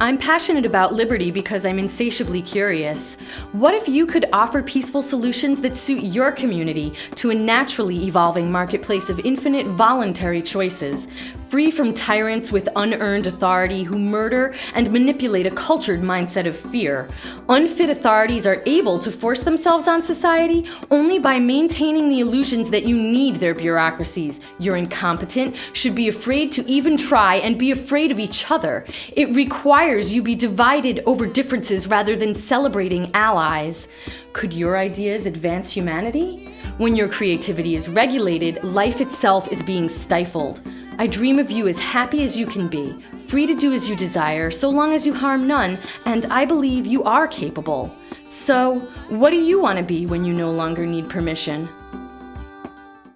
I'm passionate about liberty because I'm insatiably curious. What if you could offer peaceful solutions that suit your community to a naturally evolving marketplace of infinite voluntary choices, free from tyrants with unearned authority who murder and manipulate a cultured mindset of fear. Unfit authorities are able to force themselves on society only by maintaining the illusions that you need their bureaucracies. You're incompetent, should be afraid to even try, and be afraid of each other. It requires you be divided over differences rather than celebrating allies. Could your ideas advance humanity? When your creativity is regulated, life itself is being stifled. I dream of you as happy as you can be, free to do as you desire, so long as you harm none, and I believe you are capable. So, what do you want to be when you no longer need permission?